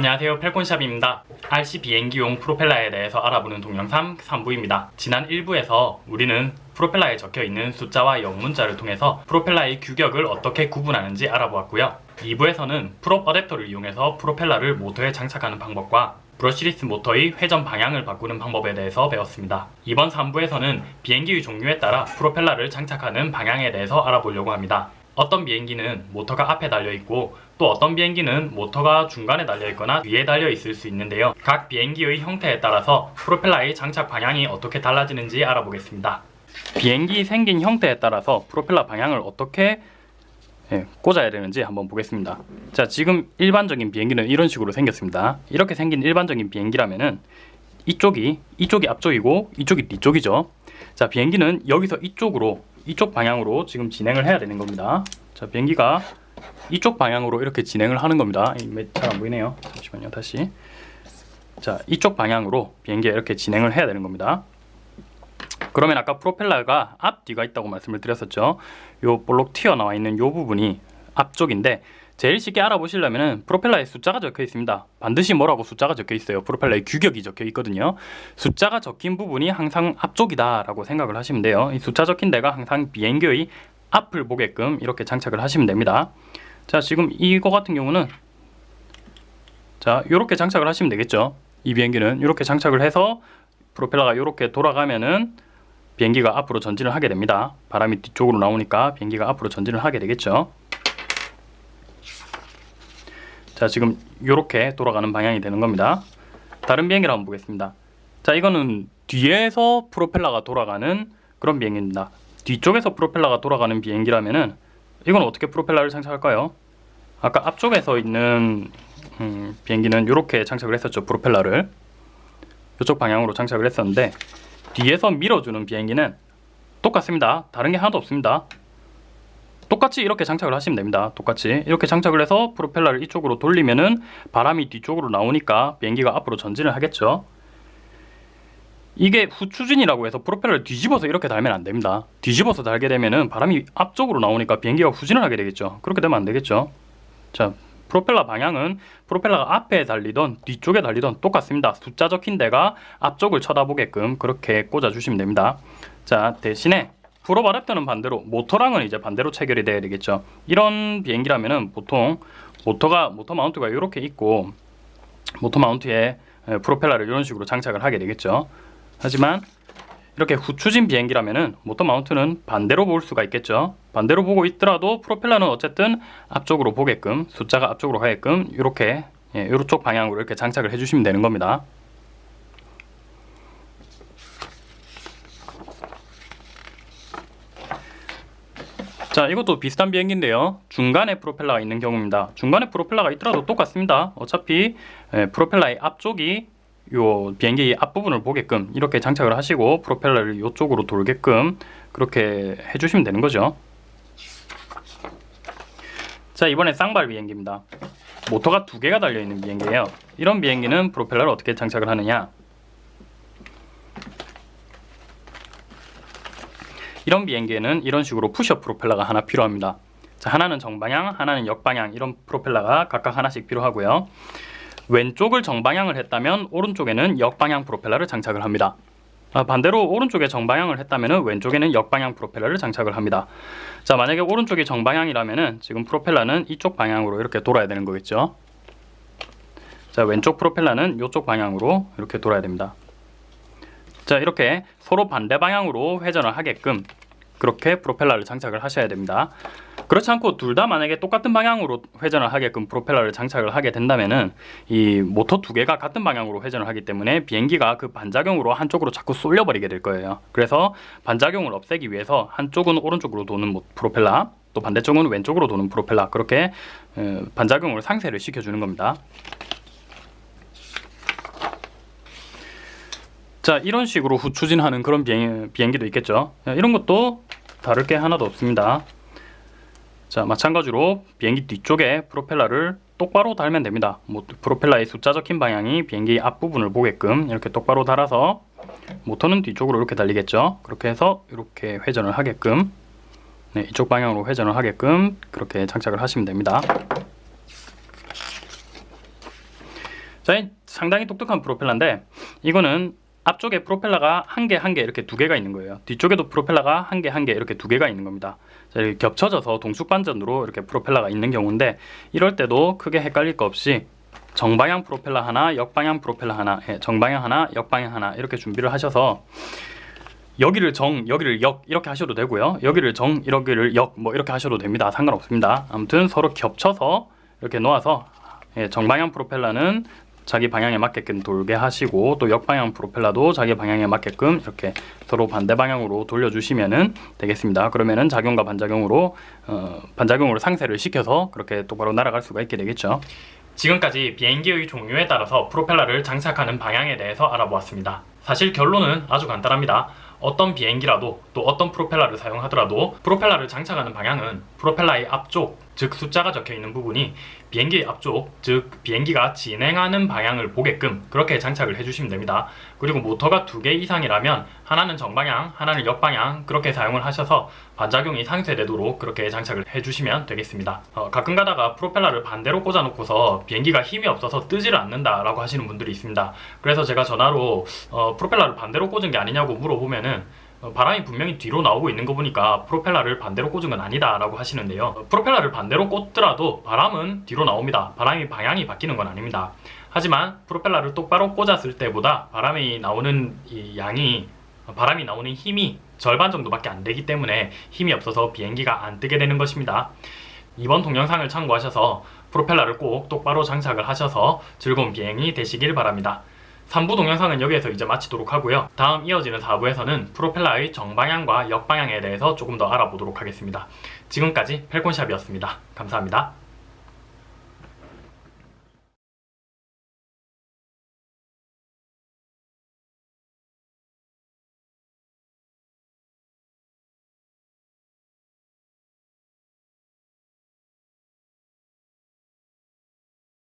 안녕하세요. 펠콘샵입니다. RC 비행기용 프로펠러에 대해서 알아보는 동영상 3부입니다. 지난 1부에서 우리는 프로펠러에 적혀있는 숫자와 영문자를 통해서 프로펠러의 규격을 어떻게 구분하는지 알아보았고요. 2부에서는 prop 어댑터를 이용해서 프로펠러를 모터에 장착하는 방법과 brushless 모터의 회전 방향을 바꾸는 방법에 대해서 배웠습니다. 이번 3부에서는 비행기의 종류에 따라 프로펠러를 장착하는 방향에 대해서 알아보려고 합니다 어떤 비행기는 모터가 앞에 달려있고 또 어떤 비행기는 모터가 중간에 달려있거나 위에 달려있을 수 있는데요. 각 비행기의 형태에 따라서 프로펠러의 장착 방향이 어떻게 달라지는지 알아보겠습니다. 비행기 생긴 형태에 따라서 프로펠러 방향을 어떻게 예, 꽂아야 되는지 한번 보겠습니다. 자, 지금 일반적인 비행기는 이런 식으로 생겼습니다. 이렇게 생긴 일반적인 비행기라면은 이쪽이 이쪽이 앞쪽이고 이쪽이 뒤쪽이죠. 자, 비행기는 여기서 이쪽으로 이쪽 방향으로 지금 진행을 해야 되는 겁니다. 자, 비행기가 이쪽 방향으로 이렇게 진행을 하는 겁니다. 잘 안 보이네요. 잠시만요. 다시. 자, 이쪽 방향으로 비행기가 이렇게 진행을 해야 되는 겁니다. 그러면 아까 프로펠러가 앞뒤가 있다고 말씀을 드렸었죠. 요 볼록 튀어나와 있는 요 부분이 앞쪽인데 제일 쉽게 알아보시려면 프로펠러에 숫자가 적혀 있습니다. 반드시 뭐라고 숫자가 적혀 있어요. 프로펠러의 규격이 적혀 있거든요. 숫자가 적힌 부분이 항상 앞쪽이다 라고 생각을 하시면 돼요. 이 숫자 적힌 데가 항상 비행기의 앞을 보게끔 이렇게 장착을 하시면 됩니다. 자, 지금 이거 같은 경우는 자, 이렇게 장착을 하시면 되겠죠. 이 비행기는 이렇게 장착을 해서 프로펠러가 이렇게 돌아가면은 비행기가 앞으로 전진을 하게 됩니다. 바람이 뒤쪽으로 나오니까 비행기가 앞으로 전진을 하게 되겠죠. 자 지금 이렇게 돌아가는 방향이 되는 겁니다. 다른 비행기를 한번 보겠습니다. 자 이거는 뒤에서 프로펠러가 돌아가는 그런 비행기입니다. 뒤쪽에서 프로펠러가 돌아가는 비행기라면은 이건 어떻게 프로펠러를 장착할까요? 아까 앞쪽에서 있는 음, 비행기는 이렇게 장착을 했었죠 프로펠러를. 이쪽 방향으로 장착을 했었는데 뒤에서 밀어주는 비행기는 똑같습니다. 다른 게 하나도 없습니다 똑같이 이렇게 장착을 하시면 됩니다. 똑같이 이렇게 장착을 해서 프로펠러를 이쪽으로 돌리면은 바람이 뒤쪽으로 나오니까 비행기가 앞으로 전진을 하겠죠. 이게 후추진이라고 해서 프로펠러를 뒤집어서 이렇게 달면 안 됩니다. 뒤집어서 달게 되면은 바람이 앞쪽으로 나오니까 비행기가 후진을 하게 되겠죠. 그렇게 되면 안 되겠죠. 자 프로펠러 방향은 프로펠러가 앞에 달리던 뒤쪽에 달리던 똑같습니다. 숫자 적힌 데가 앞쪽을 쳐다보게끔 그렇게 꽂아 주시면 됩니다. 자 대신에 어댑터는 반대로 모터랑은 이제 반대로 체결이 돼야 되겠죠. 이런 비행기라면은 보통 모터가 모터 마운트가 이렇게 있고 모터 마운트에 프로펠러를 이런 식으로 장착을 하게 되겠죠. 하지만 이렇게 후추진 비행기라면은 모터 마운트는 반대로 볼 수가 있겠죠. 반대로 보고 있더라도 프로펠러는 어쨌든 앞쪽으로 보게끔 숫자가 앞쪽으로 가게끔 이렇게 예, 이쪽 방향으로 이렇게 장착을 해주시면 되는 겁니다 자 이것도 비슷한 비행기인데요. 중간에 프로펠러가 있는 경우입니다. 중간에 프로펠러가 있더라도 똑같습니다. 어차피 예, 프로펠러의 앞쪽이 요 비행기 앞부분을 보게끔 이렇게 장착을 하시고 프로펠러를 이쪽으로 돌게끔 그렇게 해주시면 되는 거죠. 자 이번에 쌍발 비행기입니다. 모터가 두 개가 달려있는 비행기예요. 이런 비행기는 프로펠러를 어떻게 장착을 하느냐 이런 비행기에는 이런 식으로 푸시업 프로펠러가 하나 필요합니다. 자, 하나는 정방향, 하나는 역방향. 이런 프로펠러가 각각 하나씩 필요하고요. 왼쪽을 정방향을 했다면 오른쪽에는 역방향 프로펠러를 장착을 합니다. 아, 반대로 오른쪽에 정방향을 했다면 왼쪽에는 역방향 프로펠러를 장착을 합니다. 자 만약에 오른쪽이 정방향이라면 지금 프로펠러는 이쪽 방향으로 이렇게 돌아야 되는 거겠죠? 자 왼쪽 프로펠러는 이쪽 방향으로 이렇게 돌아야 됩니다. 자 이렇게 서로 반대 방향으로 회전을 하게끔 그렇게 프로펠러를 장착을 하셔야 됩니다. 그렇지 않고 둘 다 만약에 똑같은 방향으로 회전을 하게끔 프로펠러를 장착을 하게 된다면은 이 모터 두 개가 같은 방향으로 회전을 하기 때문에 비행기가 그 반작용으로 한쪽으로 자꾸 쏠려 버리게 될 거예요. 그래서 반작용을 없애기 위해서 한쪽은 오른쪽으로 도는 프로펠러 또 반대쪽은 왼쪽으로 도는 프로펠러 그렇게 어, 반작용을 상쇄를 시켜주는 겁니다. 자 이런 식으로 후추진하는 그런 비행, 비행기도 있겠죠. 이런 것도 다를 게 하나도 없습니다. 자 마찬가지로 비행기 뒤쪽에 프로펠러를 똑바로 달면 됩니다. 뭐, 프로펠러의 숫자 적힌 방향이 비행기 앞부분을 보게끔 이렇게 똑바로 달아서 모터는 뒤쪽으로 이렇게 달리겠죠? 그렇게 해서 이렇게 회전을 하게끔 네, 이쪽 방향으로 회전을 하게끔 그렇게 장착을 하시면 됩니다. 자, 상당히 똑똑한 프로펠러인데 이거는 앞쪽에 프로펠러가 한 개 한 개 이렇게 두 개가 있는 거예요. 뒤쪽에도 프로펠러가 한 개 한 개 이렇게 두 개가 있는 겁니다. 자, 이렇게 겹쳐져서 동숙반전으로 이렇게 프로펠러가 있는 경우인데 이럴 때도 크게 헷갈릴 거 없이 정방향 프로펠러 하나, 역방향 프로펠러 하나, 예, 정방향 하나, 역방향 하나 이렇게 준비를 하셔서 여기를 정, 여기를 역 이렇게 하셔도 되고요. 여기를 정, 여기를 역 뭐 이렇게 하셔도 됩니다. 상관없습니다. 아무튼 서로 겹쳐서 이렇게 놓아서 예, 정방향 프로펠러는 자기 방향에 맞게끔 돌게 하시고 또 역방향 프로펠러도 자기 방향에 맞게끔 이렇게 서로 반대 방향으로 돌려주시면은 되겠습니다. 그러면은 작용과 반작용으로 어, 반작용으로 상쇄를 시켜서 그렇게 똑바로 날아갈 수가 있게 되겠죠. 지금까지 비행기의 종류에 따라서 프로펠러를 장착하는 방향에 대해서 알아보았습니다. 사실 결론은 아주 간단합니다. 어떤 비행기라도 또 어떤 프로펠러를 사용하더라도 프로펠러를 장착하는 방향은 프로펠러의 앞쪽, 즉 숫자가 적혀 있는 부분이 비행기의 앞쪽, 즉 비행기가 진행하는 방향을 보게끔 그렇게 장착을 해주시면 됩니다. 그리고 모터가 두 개 이상이라면 하나는 정방향, 하나는 역방향 그렇게 사용을 하셔서 반작용이 상쇄되도록 그렇게 장착을 해주시면 되겠습니다. 어, 가끔 가다가 프로펠러를 반대로 꽂아놓고서 비행기가 힘이 없어서 뜨지를 않는다 라고 하시는 분들이 있습니다. 그래서 제가 전화로 어, 프로펠러를 반대로 꽂은 게 아니냐고 물어보면은 어, 바람이 분명히 뒤로 나오고 있는 거 보니까 프로펠러를 반대로 꽂은 건 아니다 라고 하시는데요. 어, 프로펠러를 반대로 꽂더라도 바람은 뒤로 나옵니다. 바람이 방향이 바뀌는 건 아닙니다. 하지만 프로펠러를 똑바로 꽂았을 때보다 바람이 나오는 이 양이 어, 바람이 나오는 힘이 절반 정도밖에 안 되기 때문에 힘이 없어서 비행기가 안 뜨게 되는 것입니다. 이번 동영상을 참고하셔서 프로펠러를 꼭 똑바로 장착을 하셔서 즐거운 비행이 되시길 바랍니다 3부 동영상은 여기에서 이제 마치도록 하고요. 다음 이어지는 4부에서는 프로펠러의 정방향과 역방향에 대해서 조금 더 알아보도록 하겠습니다. 지금까지 펠콘샵이었습니다. 감사합니다.